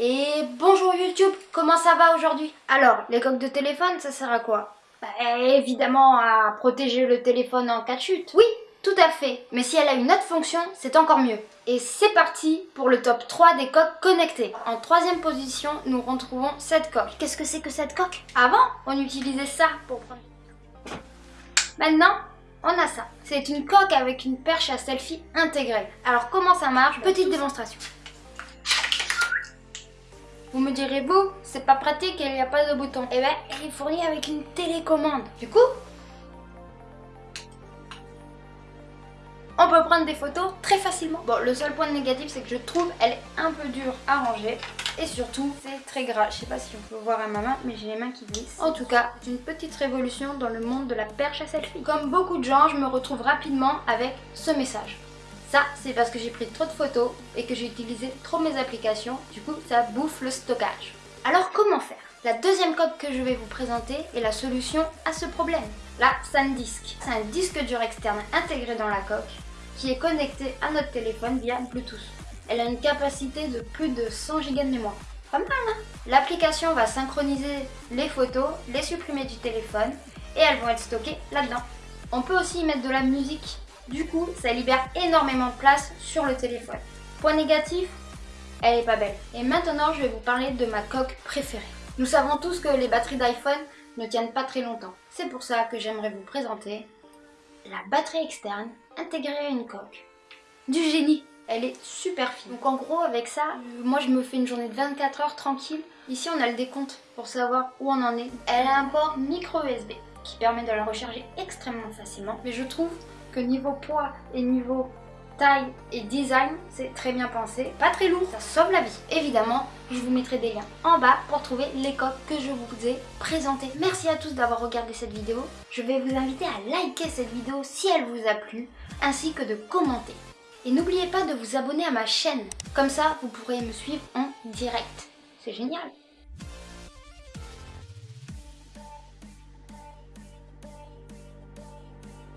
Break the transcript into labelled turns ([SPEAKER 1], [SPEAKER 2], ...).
[SPEAKER 1] Et bonjour YouTube, comment ça va aujourd'hui? Alors, les coques de téléphone, ça sert à quoi? Bah, Évidemment à protéger le téléphone en cas de chute. Oui, tout à fait, mais si elle a une autre fonction, c'est encore mieux. Et c'est parti pour le top 3 des coques connectées. En troisième position, nous retrouvons cette coque. Qu'est-ce que c'est que cette coque? Avant, on utilisait ça pour prendre... Maintenant, on a ça. C'est une coque avec une perche à selfie intégrée. Alors comment ça marche? Petite démonstration. Vous me direz, vous, c'est pas pratique il n'y a pas de bouton. Eh bien, elle est fournie avec une télécommande. Du coup, on peut prendre des photos très facilement. Bon, le seul point négatif, c'est que je trouve elle est un peu dure à ranger. Et surtout, c'est très gras. Je sais pas si on peut voir à ma main, mais j'ai les mains qui glissent. En tout cas, une petite révolution dans le monde de la perche à selfie. Comme beaucoup de gens, je me retrouve rapidement avec ce message. Ça, c'est parce que j'ai pris trop de photos et que j'ai utilisé trop mes applications. Du coup, ça bouffe le stockage. Alors, comment faire? La deuxième coque que je vais vous présenter est la solution à ce problème. La SanDisk. C'est un disque dur externe intégré dans la coque qui est connecté à notre téléphone via Bluetooth. Elle a une capacité de plus de 100 Go de mémoire. Pas mal, hein? L'application va synchroniser les photos, les supprimer du téléphone et elles vont être stockées là-dedans. On peut aussi y mettre de la musique du coup, ça libère énormément de place sur le téléphone. Point négatif, elle est pas belle. Et maintenant, je vais vous parler de ma coque préférée. Nous savons tous que les batteries d'iPhone ne tiennent pas très longtemps. C'est pour ça que j'aimerais vous présenter la batterie externe intégrée à une coque. Du génie Elle est super fine. Donc en gros, avec ça, moi je me fais une journée de 24 heures tranquille. Ici, on a le décompte pour savoir où on en est. Elle a un port micro USB qui permet de la recharger extrêmement facilement. Mais je trouve niveau poids et niveau taille et design, c'est très bien pensé. Pas très lourd, ça sauve la vie. Évidemment, je vous mettrai des liens en bas pour trouver les coques que je vous ai présentées. Merci à tous d'avoir regardé cette vidéo. Je vais vous inviter à liker cette vidéo si elle vous a plu, ainsi que de commenter. Et n'oubliez pas de vous abonner à ma chaîne, comme ça vous pourrez me suivre en direct. C'est génial